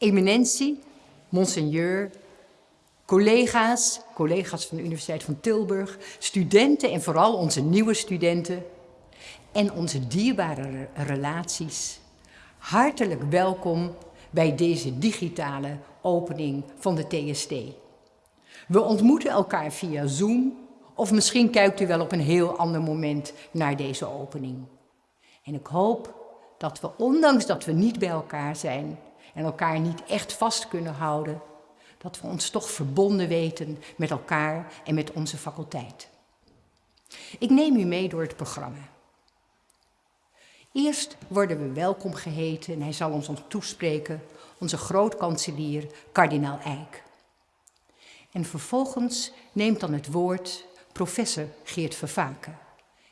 Eminentie, monseigneur, collega's, collega's van de Universiteit van Tilburg, studenten en vooral onze nieuwe studenten en onze dierbare relaties. Hartelijk welkom bij deze digitale opening van de TST. We ontmoeten elkaar via Zoom of misschien kijkt u wel op een heel ander moment naar deze opening. En ik hoop dat we, ondanks dat we niet bij elkaar zijn en elkaar niet echt vast kunnen houden, dat we ons toch verbonden weten met elkaar en met onze faculteit. Ik neem u mee door het programma. Eerst worden we welkom geheten en hij zal ons toespreken, onze grootkanselier, kardinaal Eijk. En vervolgens neemt dan het woord professor Geert Vervaken.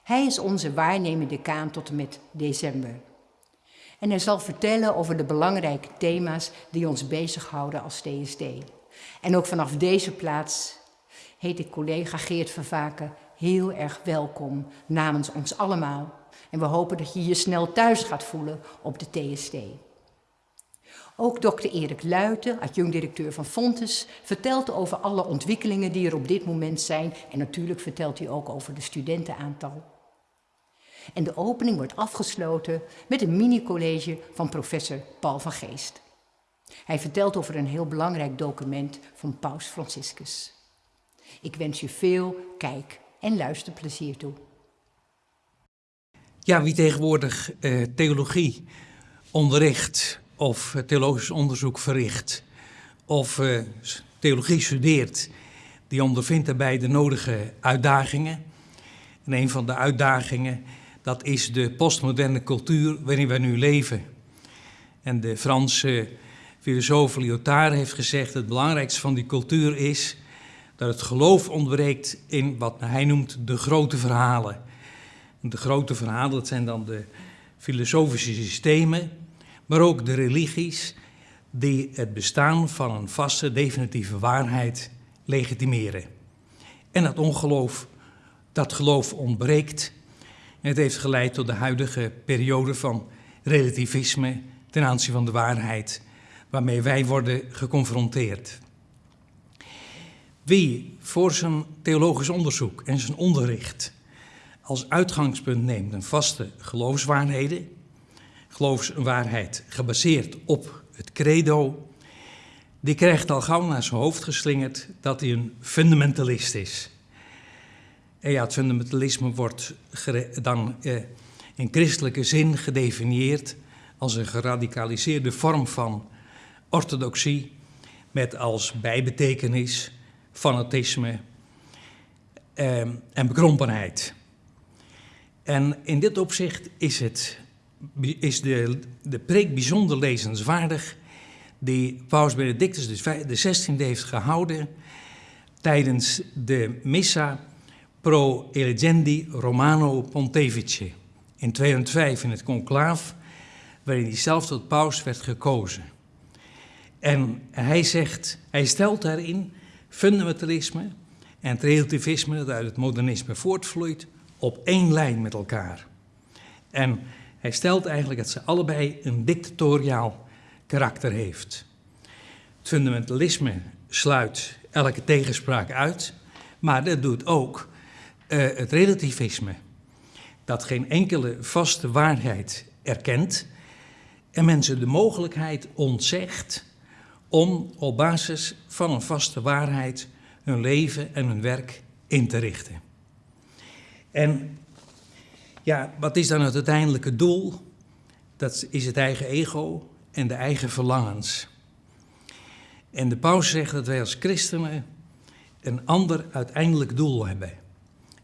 Hij is onze waarnemende decaan tot en met december. En hij zal vertellen over de belangrijke thema's die ons bezighouden als TSD. En ook vanaf deze plaats heet ik collega Geert Vervaken heel erg welkom namens ons allemaal. En we hopen dat je je snel thuis gaat voelen op de TSD. Ook dokter Erik Luiten, adjunct-directeur van Fontes, vertelt over alle ontwikkelingen die er op dit moment zijn. En natuurlijk vertelt hij ook over de studentenaantal. En de opening wordt afgesloten met een mini-college van professor Paul van Geest. Hij vertelt over een heel belangrijk document van Paus Franciscus. Ik wens je veel kijk- en luisterplezier toe. Ja, wie tegenwoordig eh, theologie onderricht of theologisch onderzoek verricht of uh, theologie studeert, die ondervindt daarbij de nodige uitdagingen. En een van de uitdagingen, dat is de postmoderne cultuur waarin wij nu leven. En de Franse filosoof Lyotard heeft gezegd, het belangrijkste van die cultuur is dat het geloof ontbreekt in wat hij noemt de grote verhalen. De grote verhalen, dat zijn dan de filosofische systemen, maar ook de religies die het bestaan van een vaste, definitieve waarheid legitimeren. En dat ongeloof, dat geloof ontbreekt. Het heeft geleid tot de huidige periode van relativisme ten aanzien van de waarheid, waarmee wij worden geconfronteerd. Wie voor zijn theologisch onderzoek en zijn onderricht als uitgangspunt neemt een vaste geloofswaarheden, geloofswaarheid gebaseerd op het credo, die krijgt al gauw naar zijn hoofd geslingerd dat hij een fundamentalist is. En ja, het fundamentalisme wordt dan eh, in christelijke zin gedefinieerd als een geradicaliseerde vorm van orthodoxie met als bijbetekenis fanatisme eh, en bekrompenheid. En in dit opzicht is, het, is de, de preek bijzonder lezenswaardig die Paus Benedictus XVI heeft gehouden tijdens de Missa pro elegendi Romano Pontefice in 2005 in het conclaaf, waarin hij zelf tot paus werd gekozen. En hij zegt, hij stelt daarin fundamentalisme en het relativisme dat uit het modernisme voortvloeit op één lijn met elkaar. En hij stelt eigenlijk dat ze allebei een dictatoriaal karakter heeft. Het fundamentalisme sluit elke tegenspraak uit, maar dat doet ook het relativisme, dat geen enkele vaste waarheid erkent en mensen de mogelijkheid ontzegt om op basis van een vaste waarheid hun leven en hun werk in te richten. En ja, wat is dan het uiteindelijke doel? Dat is het eigen ego en de eigen verlangens. En de paus zegt dat wij als christenen een ander uiteindelijk doel hebben.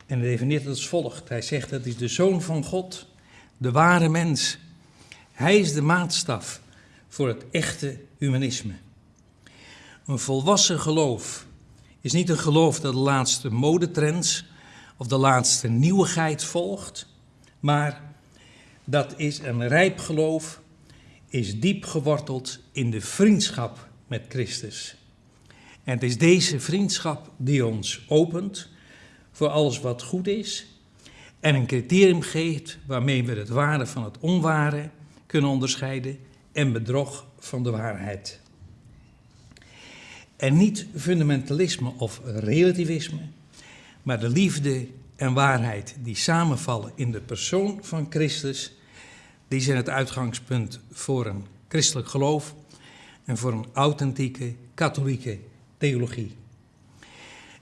En hij definieert het als volgt. Hij zegt dat is de zoon van God, de ware mens. Hij is de maatstaf voor het echte humanisme. Een volwassen geloof is niet een geloof dat de laatste modetrends of de laatste nieuwigheid volgt, maar dat is een rijp geloof, is diep geworteld in de vriendschap met Christus. En het is deze vriendschap die ons opent voor alles wat goed is en een criterium geeft waarmee we het ware van het onware kunnen onderscheiden en bedrog van de waarheid. En niet fundamentalisme of relativisme, maar de liefde en waarheid die samenvallen in de persoon van Christus, die zijn het uitgangspunt voor een christelijk geloof en voor een authentieke katholieke theologie.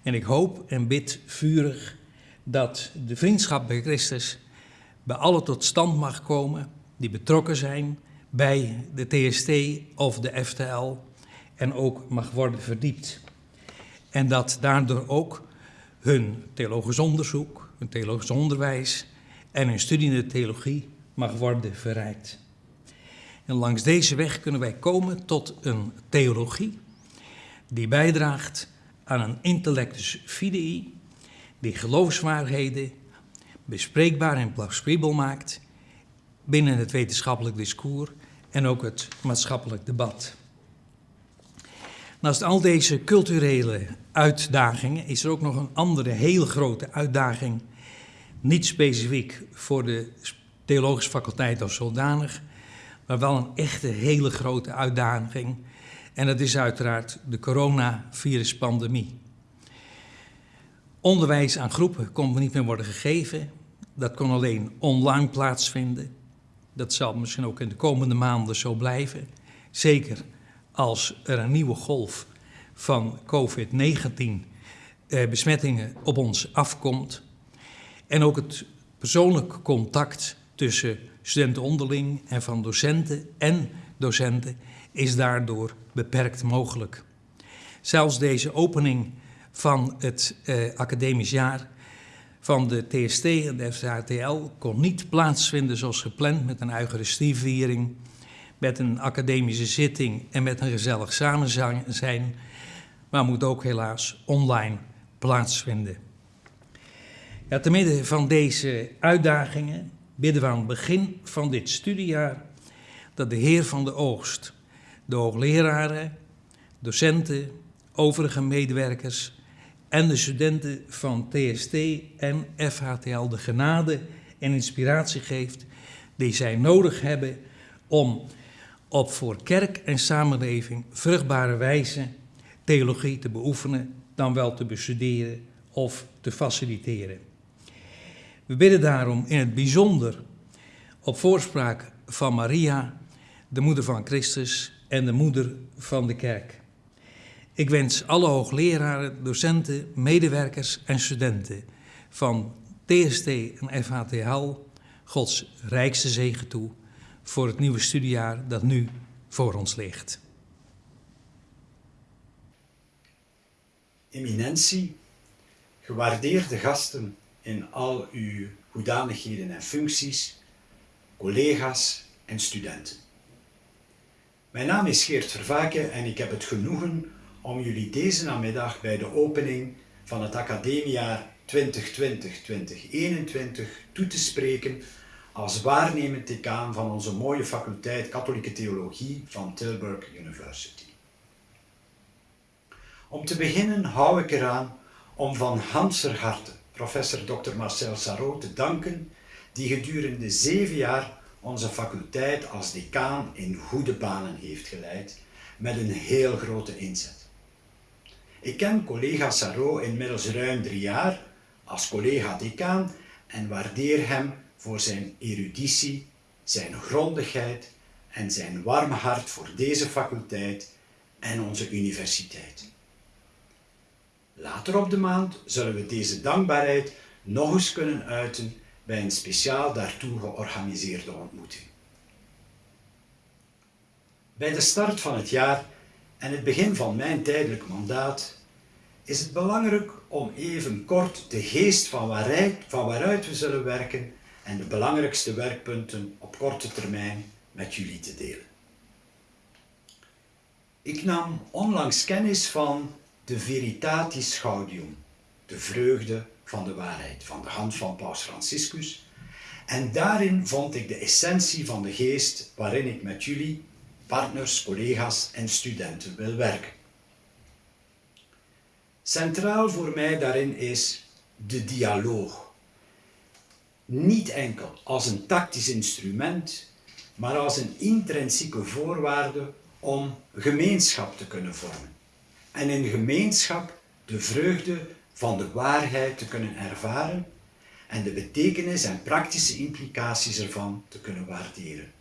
En ik hoop en bid vurig dat de vriendschap bij Christus bij alle tot stand mag komen die betrokken zijn bij de TST of de FTL en ook mag worden verdiept. En dat daardoor ook hun theologisch onderzoek, hun theologisch onderwijs en hun studie in de theologie mag worden verrijkt. En langs deze weg kunnen wij komen tot een theologie die bijdraagt aan een intellectus fidei, die geloofswaarheden bespreekbaar en plausibel maakt binnen het wetenschappelijk discours en ook het maatschappelijk debat. Naast al deze culturele uitdagingen is er ook nog een andere heel grote uitdaging, niet specifiek voor de theologische faculteit als zodanig, maar wel een echte hele grote uitdaging. En dat is uiteraard de coronaviruspandemie. Onderwijs aan groepen kon niet meer worden gegeven. Dat kon alleen online plaatsvinden. Dat zal misschien ook in de komende maanden zo blijven. Zeker als er een nieuwe golf van COVID-19 eh, besmettingen op ons afkomt. En ook het persoonlijk contact tussen studenten onderling en van docenten en docenten is daardoor beperkt mogelijk. Zelfs deze opening van het eh, academisch jaar van de TST en de FHTL kon niet plaatsvinden zoals gepland met een Eucharistieviering, met een academische zitting en met een gezellig samen zijn, maar moet ook helaas online plaatsvinden. Ja, te midden van deze uitdagingen bidden we aan het begin van dit studiejaar dat de Heer van de Oogst, de hoogleraren, docenten, overige medewerkers en de studenten van TST en FHTL de genade en inspiratie geeft die zij nodig hebben om op voor kerk en samenleving vruchtbare wijze theologie te beoefenen, dan wel te bestuderen of te faciliteren. We bidden daarom in het bijzonder op voorspraak van Maria, de moeder van Christus en de moeder van de kerk. Ik wens alle hoogleraren, docenten, medewerkers en studenten van TST en FHTL Gods rijkste zegen toe voor het nieuwe studiejaar dat nu voor ons ligt. Eminentie, gewaardeerde gasten in al uw hoedanigheden en functies, collega's en studenten. Mijn naam is Geert Vervaken en ik heb het genoegen om jullie deze namiddag bij de opening van het academiejaar 2020-2021 toe te spreken als waarnemend decaan van onze mooie faculteit Katholieke Theologie van Tilburg University. Om te beginnen hou ik eraan om van Hanser harte professor Dr. Marcel Sarot te danken, die gedurende zeven jaar onze faculteit als decaan in goede banen heeft geleid, met een heel grote inzet. Ik ken collega Sarot inmiddels ruim drie jaar als collega-decaan en waardeer hem voor zijn eruditie, zijn grondigheid en zijn warme hart voor deze faculteit en onze universiteit. Later op de maand zullen we deze dankbaarheid nog eens kunnen uiten bij een speciaal daartoe georganiseerde ontmoeting. Bij de start van het jaar en het begin van mijn tijdelijk mandaat is het belangrijk om even kort de geest van waaruit, van waaruit we zullen werken en de belangrijkste werkpunten op korte termijn met jullie te delen. Ik nam onlangs kennis van de Veritatis Gaudium, de vreugde van de waarheid, van de hand van Paus Franciscus. En daarin vond ik de essentie van de geest waarin ik met jullie, partners, collega's en studenten wil werken. Centraal voor mij daarin is de dialoog. Niet enkel als een tactisch instrument, maar als een intrinsieke voorwaarde om gemeenschap te kunnen vormen en in gemeenschap de vreugde van de waarheid te kunnen ervaren en de betekenis en praktische implicaties ervan te kunnen waarderen.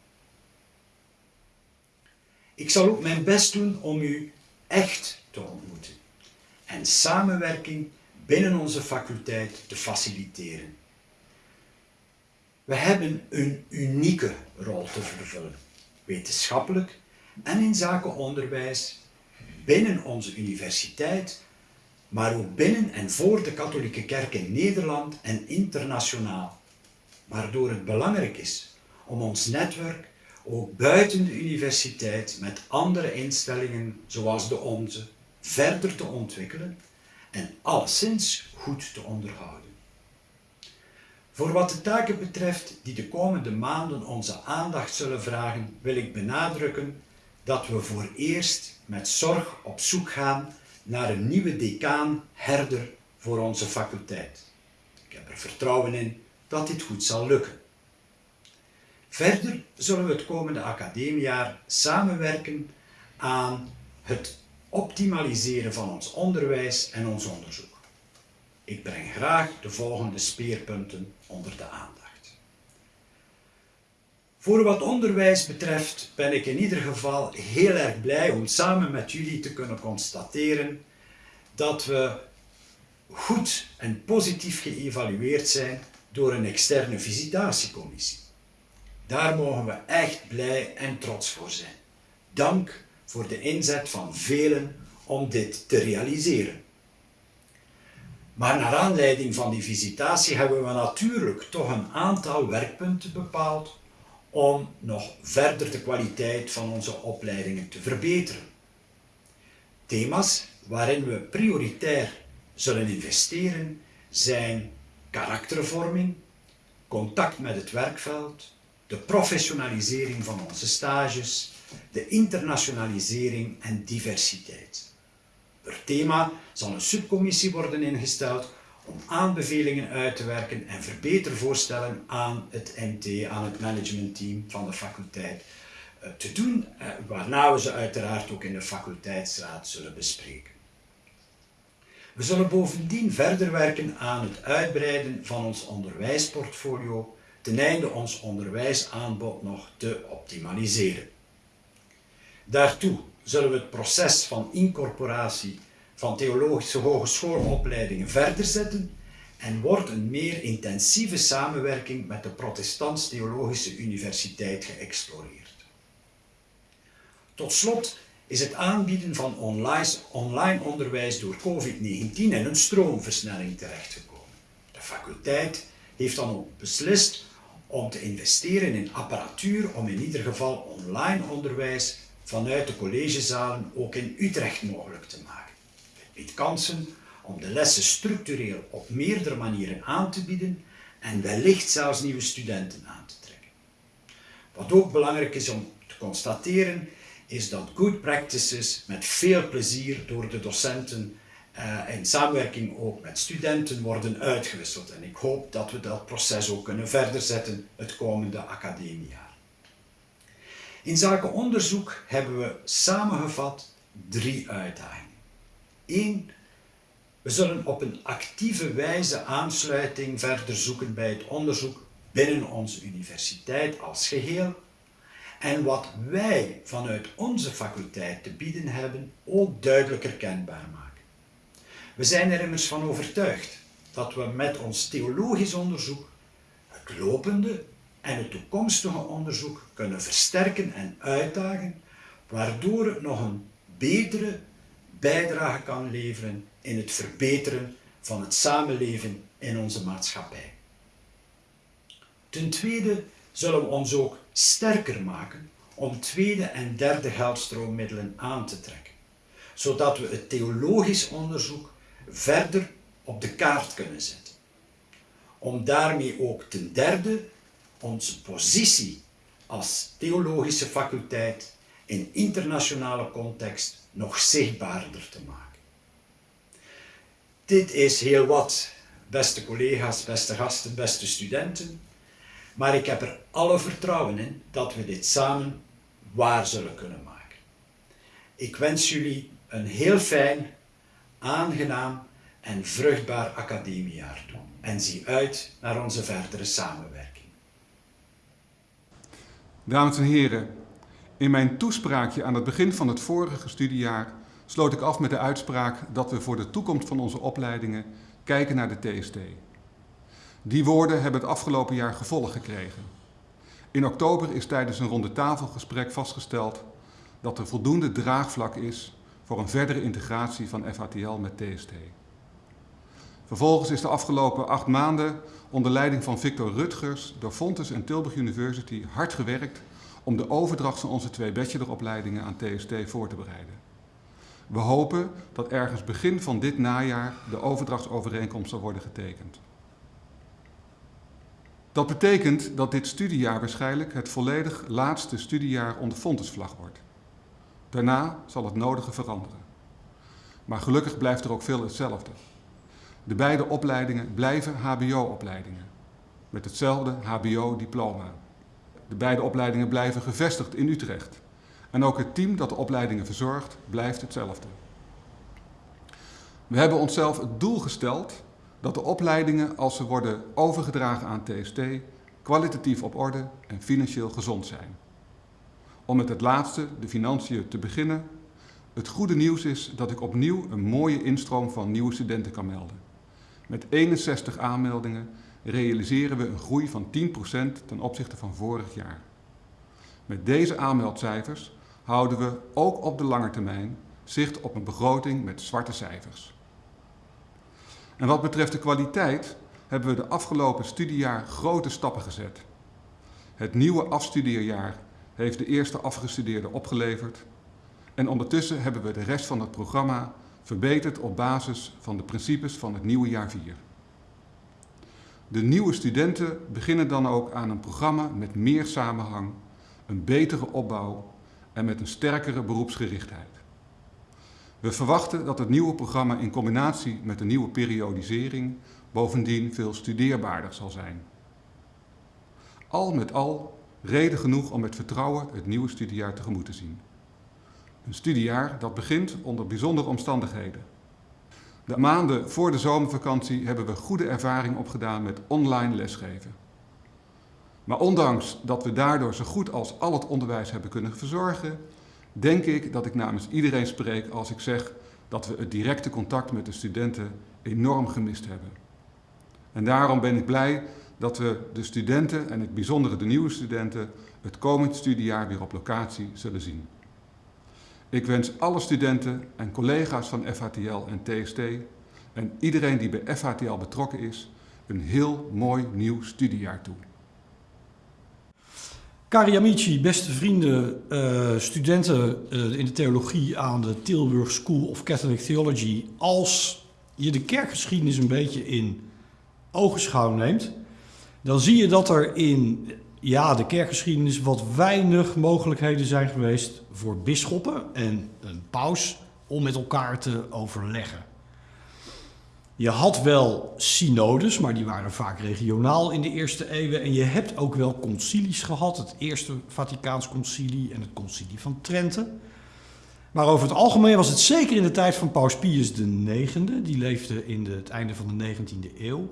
Ik zal ook mijn best doen om u echt te ontmoeten en samenwerking binnen onze faculteit te faciliteren. We hebben een unieke rol te vervullen, wetenschappelijk en in zaken onderwijs, binnen onze universiteit, maar ook binnen en voor de katholieke kerk in Nederland en internationaal. Waardoor het belangrijk is om ons netwerk ook buiten de universiteit met andere instellingen zoals de onze verder te ontwikkelen en alleszins goed te onderhouden. Voor wat de taken betreft die de komende maanden onze aandacht zullen vragen, wil ik benadrukken dat we voor eerst met zorg op zoek gaan naar een nieuwe decaan herder voor onze faculteit. Ik heb er vertrouwen in dat dit goed zal lukken. Verder zullen we het komende academiejaar samenwerken aan het optimaliseren van ons onderwijs en ons onderzoek. Ik breng graag de volgende speerpunten onder de aandacht. Voor wat onderwijs betreft ben ik in ieder geval heel erg blij om samen met jullie te kunnen constateren dat we goed en positief geëvalueerd zijn door een externe visitatiecommissie. Daar mogen we echt blij en trots voor zijn. Dank voor de inzet van velen om dit te realiseren. Maar naar aanleiding van die visitatie hebben we natuurlijk toch een aantal werkpunten bepaald om nog verder de kwaliteit van onze opleidingen te verbeteren. Thema's waarin we prioritair zullen investeren zijn karaktervorming, contact met het werkveld, de professionalisering van onze stages, de internationalisering en diversiteit. Per thema zal een subcommissie worden ingesteld om aanbevelingen uit te werken en verbetervoorstellen aan het MT, aan het managementteam van de faculteit eh, te doen, eh, waarna we ze uiteraard ook in de faculteitsraad zullen bespreken. We zullen bovendien verder werken aan het uitbreiden van ons onderwijsportfolio ten einde ons onderwijsaanbod nog te optimaliseren. Daartoe zullen we het proces van incorporatie van theologische hogeschoolopleidingen verder zetten en wordt een meer intensieve samenwerking met de Protestants Theologische Universiteit geëxploreerd. Tot slot is het aanbieden van online onderwijs door COVID-19 in een stroomversnelling terechtgekomen. De faculteit heeft dan ook beslist om te investeren in apparatuur om in ieder geval online onderwijs vanuit de collegezalen ook in Utrecht mogelijk te maken. Biedt kansen om de lessen structureel op meerdere manieren aan te bieden en wellicht zelfs nieuwe studenten aan te trekken. Wat ook belangrijk is om te constateren, is dat good practices met veel plezier door de docenten uh, in samenwerking ook met studenten worden uitgewisseld. En ik hoop dat we dat proces ook kunnen verder zetten het komende academiejaar. In zaken onderzoek hebben we samengevat drie uitdagingen. Eén, we zullen op een actieve wijze aansluiting verder zoeken bij het onderzoek binnen onze universiteit als geheel en wat wij vanuit onze faculteit te bieden hebben ook duidelijker kenbaar maken. We zijn er immers van overtuigd dat we met ons theologisch onderzoek het lopende en het toekomstige onderzoek kunnen versterken en uitdagen, waardoor het nog een betere bijdrage kan leveren in het verbeteren van het samenleven in onze maatschappij. Ten tweede zullen we ons ook sterker maken om tweede en derde geldstroomiddelen aan te trekken, zodat we het theologisch onderzoek verder op de kaart kunnen zetten. Om daarmee ook ten derde onze positie als theologische faculteit in internationale context nog zichtbaarder te maken. Dit is heel wat, beste collega's, beste gasten, beste studenten, maar ik heb er alle vertrouwen in dat we dit samen waar zullen kunnen maken. Ik wens jullie een heel fijn, aangenaam en vruchtbaar academiejaar toe. En zie uit naar onze verdere samenwerking. Dames en heren, in mijn toespraakje aan het begin van het vorige studiejaar sloot ik af met de uitspraak dat we voor de toekomst van onze opleidingen kijken naar de TST. Die woorden hebben het afgelopen jaar gevolg gekregen. In oktober is tijdens een ronde tafelgesprek vastgesteld dat er voldoende draagvlak is voor een verdere integratie van FATL met TST. Vervolgens is de afgelopen acht maanden onder leiding van Victor Rutgers door Fontes en Tilburg University hard gewerkt om de overdracht van onze twee bacheloropleidingen aan TST voor te bereiden. We hopen dat ergens begin van dit najaar de overdrachtsovereenkomst zal worden getekend. Dat betekent dat dit studiejaar waarschijnlijk het volledig laatste studiejaar onder Fontesvlag wordt. Daarna zal het nodige veranderen. Maar gelukkig blijft er ook veel hetzelfde. De beide opleidingen blijven HBO-opleidingen, met hetzelfde HBO-diploma. De beide opleidingen blijven gevestigd in Utrecht. En ook het team dat de opleidingen verzorgt, blijft hetzelfde. We hebben onszelf het doel gesteld dat de opleidingen, als ze worden overgedragen aan TST, kwalitatief op orde en financieel gezond zijn. Om met het laatste, de financiën, te beginnen. Het goede nieuws is dat ik opnieuw een mooie instroom van nieuwe studenten kan melden. Met 61 aanmeldingen realiseren we een groei van 10% ten opzichte van vorig jaar. Met deze aanmeldcijfers houden we ook op de lange termijn zicht op een begroting met zwarte cijfers. En wat betreft de kwaliteit hebben we de afgelopen studiejaar grote stappen gezet. Het nieuwe afstudeerjaar heeft de eerste afgestudeerden opgeleverd en ondertussen hebben we de rest van het programma verbeterd op basis van de principes van het nieuwe jaar 4. De nieuwe studenten beginnen dan ook aan een programma met meer samenhang, een betere opbouw en met een sterkere beroepsgerichtheid. We verwachten dat het nieuwe programma in combinatie met de nieuwe periodisering bovendien veel studeerbaarder zal zijn. Al met al reden genoeg om met vertrouwen het nieuwe studiejaar tegemoet te zien. Een studiejaar dat begint onder bijzondere omstandigheden. De maanden voor de zomervakantie hebben we goede ervaring opgedaan met online lesgeven. Maar ondanks dat we daardoor zo goed als al het onderwijs hebben kunnen verzorgen, denk ik dat ik namens iedereen spreek als ik zeg dat we het directe contact met de studenten enorm gemist hebben. En daarom ben ik blij dat we de studenten, en het bijzonder de nieuwe studenten, het komend studiejaar weer op locatie zullen zien. Ik wens alle studenten en collega's van FHTL en TST en iedereen die bij FHTL betrokken is, een heel mooi nieuw studiejaar toe. Cari amici, beste vrienden, uh, studenten uh, in de theologie aan de Tilburg School of Catholic Theology. Als je de kerkgeschiedenis een beetje in ogenschouw neemt, dan zie je dat er in ja, de kerkgeschiedenis wat weinig mogelijkheden zijn geweest voor bisschoppen en een paus om met elkaar te overleggen. Je had wel synodes, maar die waren vaak regionaal in de eerste eeuwen. En je hebt ook wel concilies gehad, het Eerste Vaticaans Concilie en het Concilie van Trente. Maar over het algemeen was het zeker in de tijd van Paus Pius IX, die leefde in het einde van de 19e eeuw,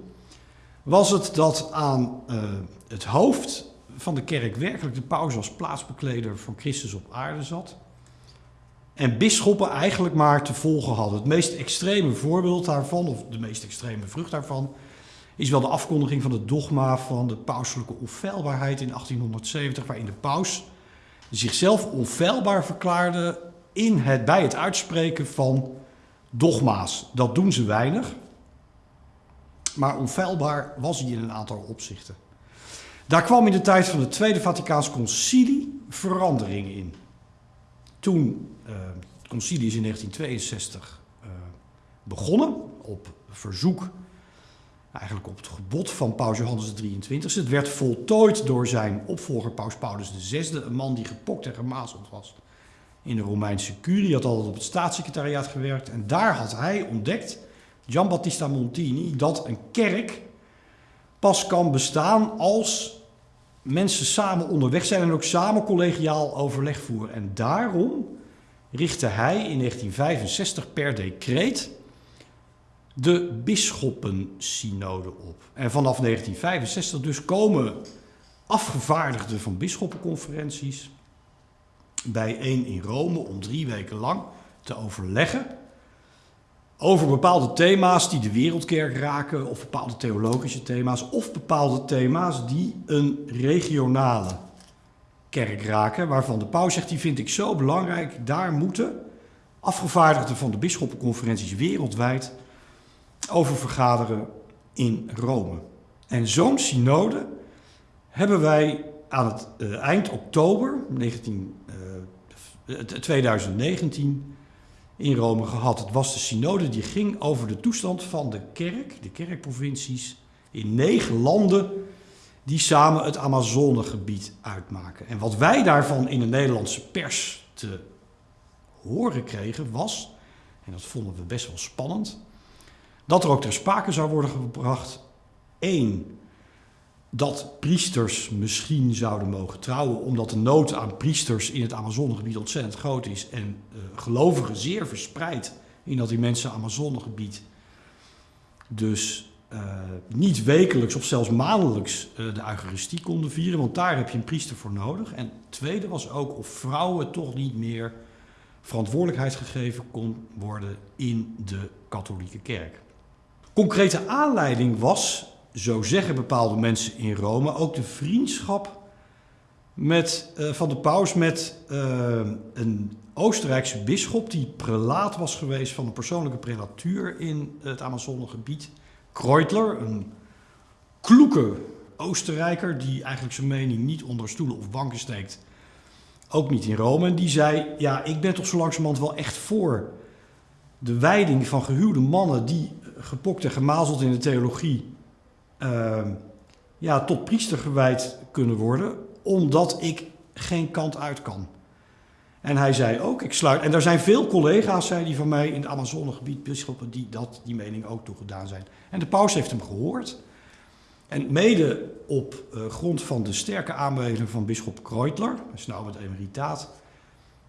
was het dat aan uh, het hoofd van de kerk werkelijk de paus als plaatsbekleder van Christus op aarde zat. En bisschoppen eigenlijk maar te volgen hadden. Het meest extreme voorbeeld daarvan, of de meest extreme vrucht daarvan, is wel de afkondiging van het dogma van de pauselijke onfeilbaarheid in 1870, waarin de paus zichzelf onfeilbaar verklaarde in het, bij het uitspreken van dogma's. Dat doen ze weinig, maar onfeilbaar was hij in een aantal opzichten. Daar kwam in de tijd van het Tweede Vaticaans Concilie verandering in. Toen, uh, het concilie is in 1962 uh, eh, begonnen, op verzoek, eigenlijk op het gebod van paus Johannes XXIII. Het werd voltooid door zijn opvolger paus Paulus VI, een man die gepokt en gemazeld was in de Romeinse curie. Had altijd op het staatssecretariaat gewerkt en daar had hij ontdekt, Gian Battista Montini, dat een kerk pas kan bestaan als mensen samen onderweg zijn en ook samen collegiaal overleg voeren. En daarom richtte hij in 1965 per decreet de bisschoppensynode op. En vanaf 1965 dus komen afgevaardigden van bisschoppenconferenties bijeen in Rome om drie weken lang te overleggen over bepaalde thema's die de wereldkerk raken, of bepaalde theologische thema's, of bepaalde thema's die een regionale kerk raken, waarvan de paus zegt, die vind ik zo belangrijk, daar moeten afgevaardigden van de bisschoppenconferenties wereldwijd over vergaderen in Rome. En zo'n synode hebben wij aan het uh, eind oktober 19, uh, 2019 in Rome gehad. Het was de synode die ging over de toestand van de kerk, de kerkprovincies, in negen landen die samen het Amazonegebied uitmaken. En wat wij daarvan in de Nederlandse pers te horen kregen was, en dat vonden we best wel spannend, dat er ook ter sprake zou worden gebracht, één, dat priesters misschien zouden mogen trouwen, omdat de nood aan priesters in het Amazonegebied ontzettend groot is en uh, gelovigen zeer verspreid in dat immense Amazonegebied. Dus uh, niet wekelijks of zelfs maandelijks uh, de Eucharistie konden vieren, want daar heb je een priester voor nodig. En tweede was ook of vrouwen toch niet meer verantwoordelijkheid gegeven kon worden in de katholieke kerk. Concrete aanleiding was zo zeggen bepaalde mensen in Rome, ook de vriendschap met, uh, van de paus met uh, een Oostenrijkse bisschop die prelaat was geweest van een persoonlijke prelatuur in het Amazonegebied. Kreutler, een kloeke Oostenrijker die eigenlijk zijn mening niet onder stoelen of banken steekt. Ook niet in Rome. En die zei, ja, ik ben toch zo langzamerhand wel echt voor de wijding van gehuwde mannen die gepokt en gemazeld in de theologie uh, ja, tot priester gewijd kunnen worden, omdat ik geen kant uit kan. En hij zei ook, ik sluit. En er zijn veel collega's, zei hij van mij, in het Amazonegebied, bisschoppen, die dat, die mening ook toegedaan zijn. En de paus heeft hem gehoord. En mede op uh, grond van de sterke aanbeveling van bisschop Kreutler, hij is nou met emeritaat,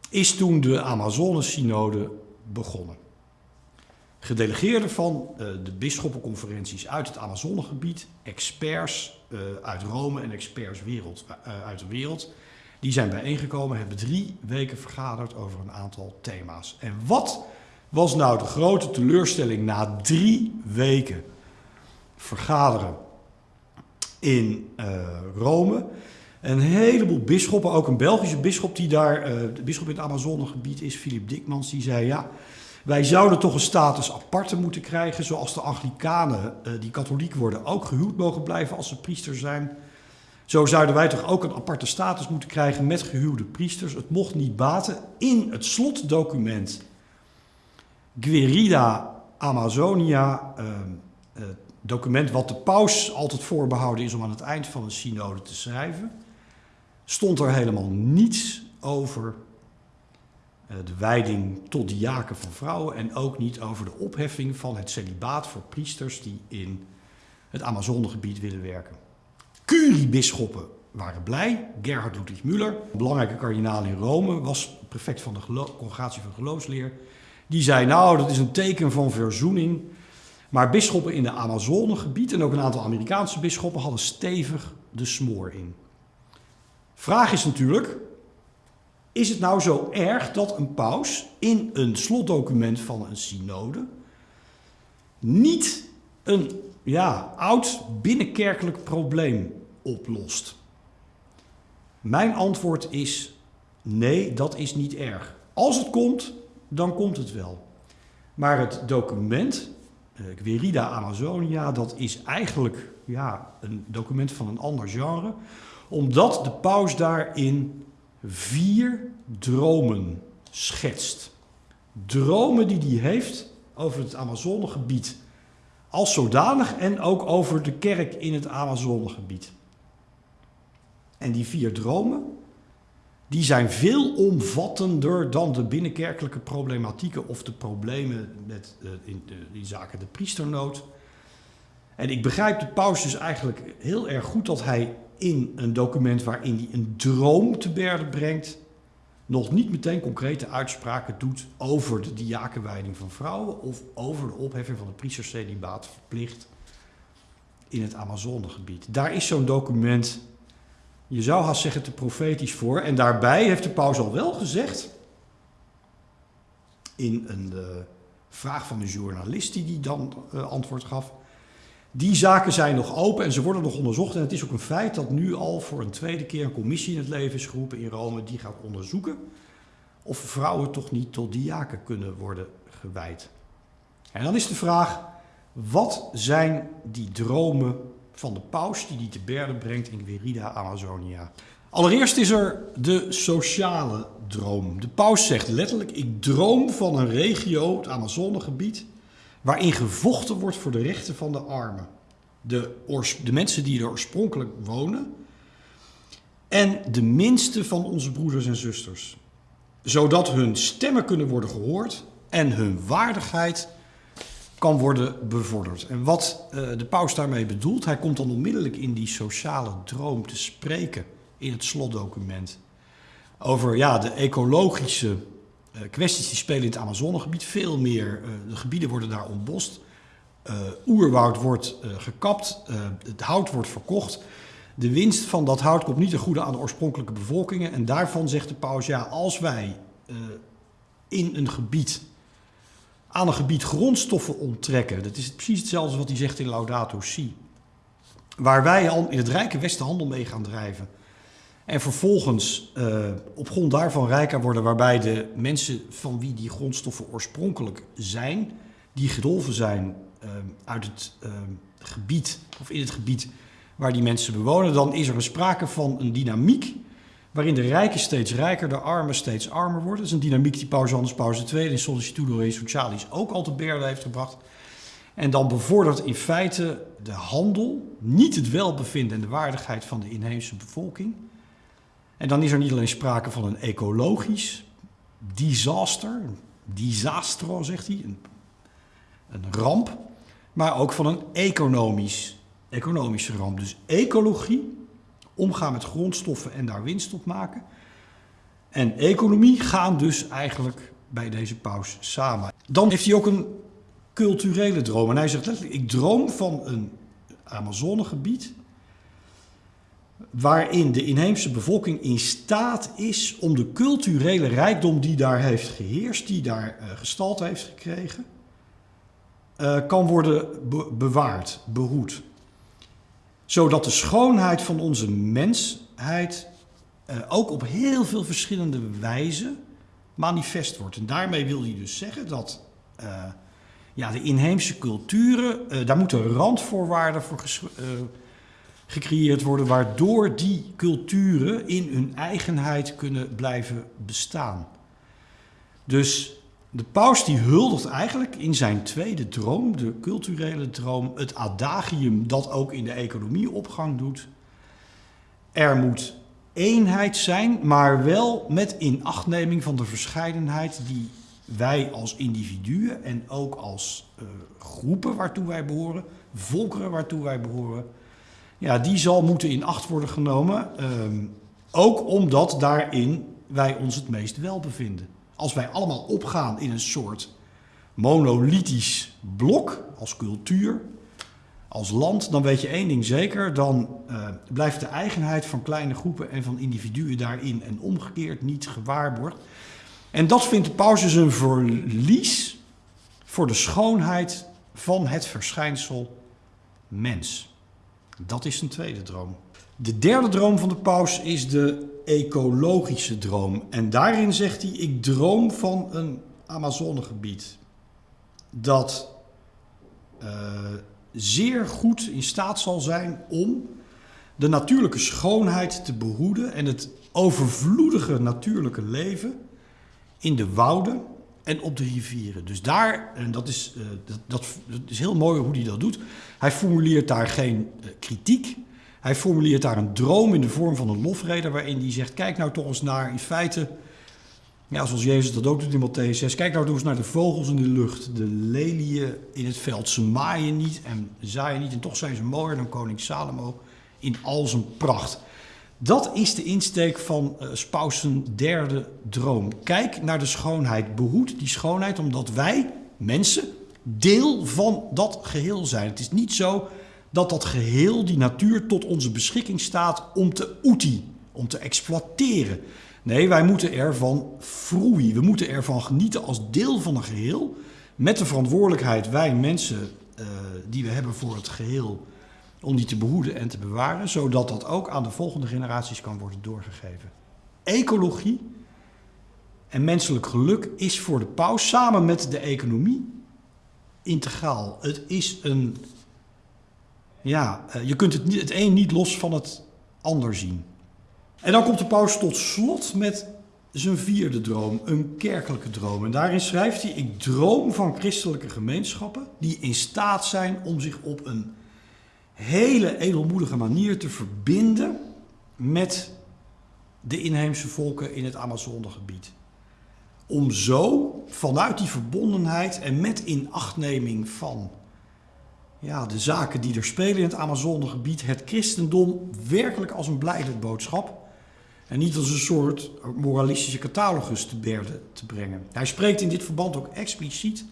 is toen de Amazone-synode begonnen gedelegeerden van uh, de bisschoppenconferenties uit het Amazonegebied, experts uh, uit Rome en experts wereld, uh, uit de wereld, die zijn bijeengekomen, hebben drie weken vergaderd over een aantal thema's. En wat was nou de grote teleurstelling na drie weken vergaderen in Rome? Een heleboel bisschoppen, ook een Belgische bisschop die daar, de bisschop in het Amazonegebied is, Philip Dikmans, die zei ja wij zouden toch een status aparte moeten krijgen, zoals de Anglikanen, uh, die katholiek worden, ook gehuwd mogen blijven als ze priester zijn. Zo zouden wij toch ook een aparte status moeten krijgen met gehuwde priesters. Het mocht niet baten. In het slotdocument Guerida Amazonia, uh, uh, document wat de paus altijd voorbehouden is om aan het eind van een synode te schrijven, stond er helemaal niets over eh, de wijding tot diaken van vrouwen en ook niet over de opheffing van het celibaat voor priesters die in het Amazonegebied willen werken. Curie-bisschoppen waren blij. Gerhard Ludwig Müller, belangrijke kardinaal in Rome, was prefect van de congregatie van geloofsleer. Die zei, nou, dat is een teken van verzoening. Maar bisschoppen in het Amazonegebied en ook een aantal Amerikaanse bisschoppen hadden stevig de smoor in. Vraag is natuurlijk, is het nou zo erg dat een paus in een slotdocument van een synode niet een ja, oud binnenkerkelijk probleem oplost? Mijn antwoord is nee, dat is niet erg. Als het komt, dan komt het wel. Maar het document, Querida eh, Amazonia, dat is eigenlijk ja, een document van een ander genre, omdat de paus daarin vier dromen schetst. Dromen die hij heeft over het Amazonegebied als zodanig en ook over de kerk in het Amazonegebied. En die vier dromen, die zijn veel omvattender dan de binnenkerkelijke problematieken of de problemen met, uh, in, uh, in zaken de priesternood. En ik begrijp de paus dus eigenlijk heel erg goed dat hij in een document waarin hij een droom te berden brengt, nog niet meteen concrete uitspraken doet over de diakenwijding van vrouwen of over de opheffing van het priestercelibaat verplicht in het Amazonegebied. Daar is zo'n document, je zou haast zeggen, te profetisch voor. En daarbij heeft de paus al wel gezegd, in een uh, vraag van een journalist die die dan uh, antwoord gaf, die zaken zijn nog open en ze worden nog onderzocht. En het is ook een feit dat nu al voor een tweede keer een commissie in het leven is geroepen in Rome die gaat onderzoeken of vrouwen toch niet tot diaken kunnen worden gewijd. En dan is de vraag, wat zijn die dromen van de paus die die te berden brengt in Guerrida Amazonia? Allereerst is er de sociale droom. De paus zegt letterlijk, ik droom van een regio, het Amazonegebied, waarin gevochten wordt voor de rechten van de armen. De, de mensen die er oorspronkelijk wonen en de minste van onze broeders en zusters. Zodat hun stemmen kunnen worden gehoord en hun waardigheid kan worden bevorderd. En wat uh, de paus daarmee bedoelt, hij komt dan onmiddellijk in die sociale droom te spreken in het slotdocument. Over ja, de ecologische kwesties die spelen in het Amazonegebied. Veel meer, uh, de gebieden worden daar ontbost. oerwoud wordt gekapt, het hout wordt verkocht. De winst van dat hout komt niet ten goede aan de oorspronkelijke bevolkingen. En daarvan zegt de paus, ja, als wij in een gebied aan een gebied grondstoffen onttrekken. Dat is precies hetzelfde wat hij zegt in Laudato Si. Waar wij al in het rijke Westen handel mee gaan drijven. En vervolgens uh, op grond daarvan rijker worden, waarbij de mensen van wie die grondstoffen oorspronkelijk zijn, die gedolven zijn uh, uit het uh, gebied, of in het gebied waar die mensen bewonen, dan is er sprake van een dynamiek waarin de rijken steeds rijker, de armen steeds armer worden. Dat is een dynamiek die Paus Johannes Paus II in Sollicitudo Rei Socialis ook al te berden heeft gebracht. En dan bevordert in feite de handel niet het welbevinden en de waardigheid van de inheemse bevolking. En dan is er niet alleen sprake van een ecologisch disaster, disastro zegt hij, een, een ramp, maar ook van een economisch, economische ramp. Dus ecologie omgaan met grondstoffen en daar winst op maken. En economie gaan dus eigenlijk bij deze paus samen. Dan heeft hij ook een culturele droom. En hij zegt letterlijk, ik droom van een Amazonegebied waarin de inheemse bevolking in staat is om de culturele rijkdom die daar heeft geheerst, die daar uh, gestalte heeft gekregen, uh, kan worden be bewaard, behoed zodat de schoonheid van onze mensheid uh, ook op heel veel verschillende wijzen manifest wordt. En daarmee wil hij dus zeggen dat uh, ja, de inheemse culturen, uh, daar moeten randvoorwaarden voor gecreëerd worden, waardoor die culturen in hun eigenheid kunnen blijven bestaan. Dus de paus die huldigt eigenlijk in zijn tweede droom, de culturele droom, het adagium dat ook in de economie opgang doet. Er moet eenheid zijn, maar wel met inachtneming van de verscheidenheid die wij als individuen en ook als uh, groepen waartoe wij behoren, volkeren waartoe wij behoren, ja, die zal moeten in acht worden genomen. Um, ook omdat daarin wij ons het meest wel bevinden als wij allemaal opgaan in een soort monolithisch blok als cultuur, als land, dan weet je één ding zeker, dan uh, blijft de eigenheid van kleine groepen en van individuen daarin en omgekeerd niet gewaarborgd. En dat vindt de paus dus een verlies voor de schoonheid van het verschijnsel mens. Dat is een tweede droom. De derde droom van de paus is de ecologische droom. En daarin zegt hij: Ik droom van een Amazonegebied dat uh, zeer goed in staat zal zijn om de natuurlijke schoonheid te behoeden en het overvloedige natuurlijke leven in de wouden en op de rivieren. Dus daar, en dat is, uh, dat, dat, is heel mooi hoe hij dat doet, hij formuleert daar geen uh, kritiek. Hij formuleert daar een droom in de vorm van een lofrede waarin hij zegt, kijk nou toch eens naar in feite, ja, zoals Jezus dat ook doet in Matthäus 6, kijk nou toch eens naar de vogels in de lucht, de leliën in het veld. Ze maaien niet en zaaien niet en toch zijn ze mooier dan koning Salomo in al zijn pracht. Dat is de insteek van uh, derde droom. Kijk naar de schoonheid. Behoed die schoonheid omdat wij, mensen, deel van dat geheel zijn. Het is niet zo dat dat geheel, die natuur, tot onze beschikking staat om te oetie, om te exploiteren. Nee, wij moeten ervan vroeien. We moeten ervan genieten als deel van een geheel. Met de verantwoordelijkheid, wij mensen, uh, die we hebben voor het geheel om die te behoeden en te bewaren, zodat dat ook aan de volgende generaties kan worden doorgegeven. Ecologie en menselijk geluk is voor de paus samen met de economie integraal. Het is een. Ja, eh, je kunt het, het een niet los van het ander zien. En dan komt de paus tot slot met zijn vierde droom, een kerkelijke droom. En daarin schrijft hij: Ik droom van christelijke gemeenschappen die in staat zijn om zich op een hele edelmoedige manier te verbinden met de inheemse volken in het Amazonegebied. Om zo vanuit die verbondenheid en met inachtneming van ja, de zaken die er spelen in het Amazonegebied, het christendom werkelijk als een boodschap en niet als een soort moralistische catalogus te berden te brengen. Hij spreekt in dit verband ook expliciet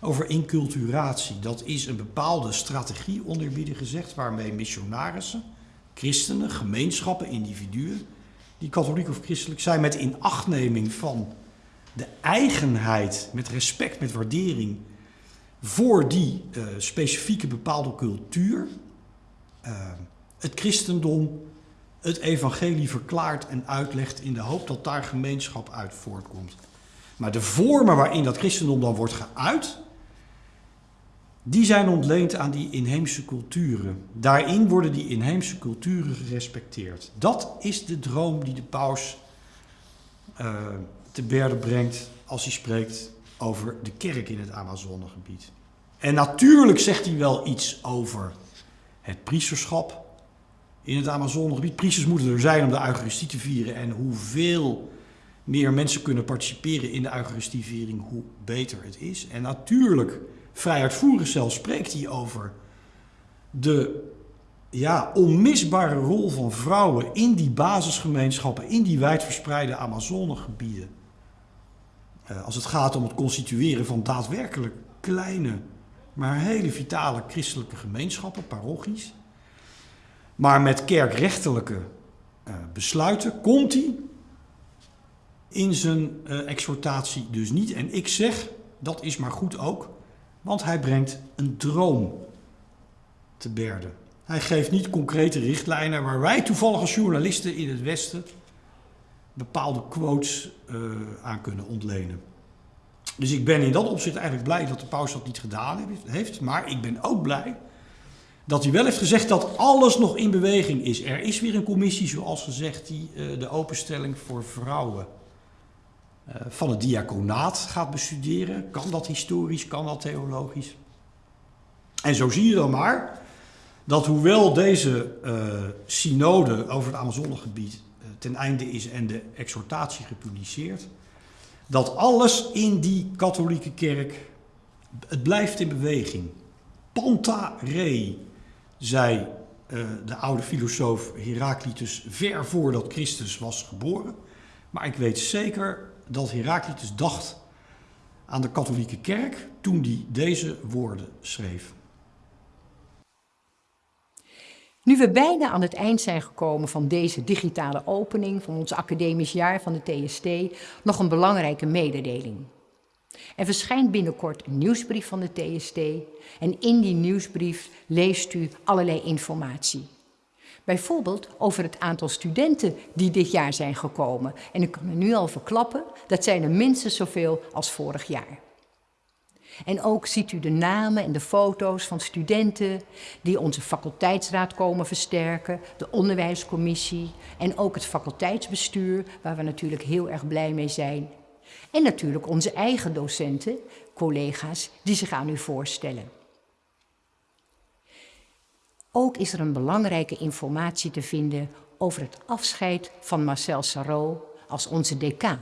over inculturatie. Dat is een bepaalde strategie, onderbieden gezegd, waarmee missionarissen, christenen, gemeenschappen, individuen, die katholiek of christelijk zijn, met inachtneming van de eigenheid, met respect, met waardering voor die uh, specifieke bepaalde cultuur, uh, het christendom, het evangelie verklaart en uitlegt in de hoop dat daar gemeenschap uit voortkomt. Maar de vormen waarin dat christendom dan wordt geuit, die zijn ontleend aan die inheemse culturen. Daarin worden die inheemse culturen gerespecteerd. Dat is de droom die de paus uh, te berde brengt als hij spreekt over de kerk in het Amazonegebied. En natuurlijk zegt hij wel iets over het priesterschap in het Amazonegebied. Priesters moeten er zijn om de Eucharistie te vieren. En hoeveel meer mensen kunnen participeren in de Eucharistieviering, hoe beter het is. En natuurlijk vrij uitvoerig zelfs spreekt hij over de ja, onmisbare rol van vrouwen in die basisgemeenschappen, in die wijdverspreide Amazonegebieden. Uh, als het gaat om het constitueren van daadwerkelijk kleine, maar hele vitale christelijke gemeenschappen, parochies. Maar met kerkrechtelijke uh, besluiten komt hij in zijn uh, exhortatie dus niet. En ik zeg, dat is maar goed ook, want hij brengt een droom te berden. Hij geeft niet concrete richtlijnen waar wij toevallig als journalisten in het Westen bepaalde quotes uh, aan kunnen ontlenen. Dus ik ben in dat opzicht eigenlijk blij dat de paus dat niet gedaan heeft. Maar ik ben ook blij dat hij wel heeft gezegd dat alles nog in beweging is. Er is weer een commissie, zoals gezegd, die uh, de openstelling voor vrouwen van het diaconaat gaat bestuderen. Kan dat historisch, kan dat theologisch? En zo zie je dan maar dat hoewel deze uh, synode over het Amazonegebied uh, ten einde is en de exhortatie gepubliceerd, dat alles in die katholieke kerk, het blijft in beweging. Panta re, zei de oude filosoof Heraclitus ver voordat Christus was geboren. Maar ik weet zeker dat Heraclitus dacht aan de katholieke kerk toen hij deze woorden schreef. Nu we bijna aan het eind zijn gekomen van deze digitale opening van ons academisch jaar van de TST, nog een belangrijke mededeling. Er verschijnt binnenkort een nieuwsbrief van de TST en in die nieuwsbrief leest u allerlei informatie. Bijvoorbeeld over het aantal studenten die dit jaar zijn gekomen. En ik kan me nu al verklappen, dat zijn er minstens zoveel als vorig jaar. En ook ziet u de namen en de foto's van studenten die onze faculteitsraad komen versterken, de onderwijscommissie en ook het faculteitsbestuur, waar we natuurlijk heel erg blij mee zijn. En natuurlijk onze eigen docenten, collega's, die zich aan u voorstellen. Ook is er een belangrijke informatie te vinden over het afscheid van Marcel Sarrault als onze decaan.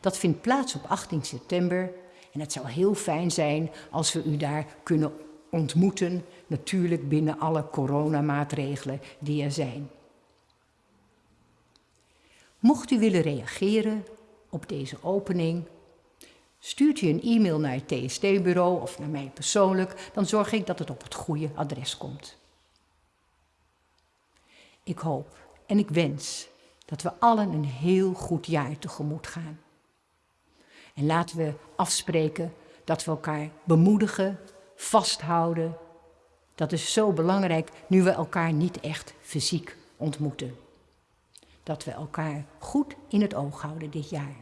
Dat vindt plaats op 18 september en het zou heel fijn zijn als we u daar kunnen ontmoeten, natuurlijk binnen alle coronamaatregelen die er zijn. Mocht u willen reageren op deze opening, stuurt u een e-mail naar het TST-bureau of naar mij persoonlijk, dan zorg ik dat het op het goede adres komt. Ik hoop en ik wens dat we allen een heel goed jaar tegemoet gaan. En laten we afspreken dat we elkaar bemoedigen, vasthouden. Dat is zo belangrijk nu we elkaar niet echt fysiek ontmoeten. Dat we elkaar goed in het oog houden dit jaar.